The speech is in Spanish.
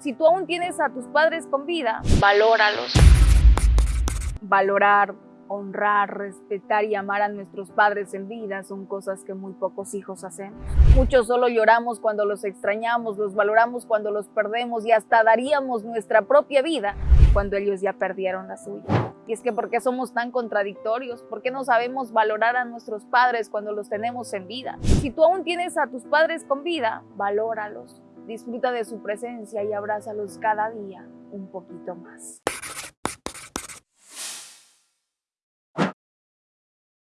Si tú aún tienes a tus padres con vida, valóralos. Valorar, honrar, respetar y amar a nuestros padres en vida son cosas que muy pocos hijos hacemos. Muchos solo lloramos cuando los extrañamos, los valoramos cuando los perdemos y hasta daríamos nuestra propia vida cuando ellos ya perdieron la suya. Y es que ¿por qué somos tan contradictorios? ¿Por qué no sabemos valorar a nuestros padres cuando los tenemos en vida? Si tú aún tienes a tus padres con vida, valóralos, disfruta de su presencia y abrázalos cada día un poquito más.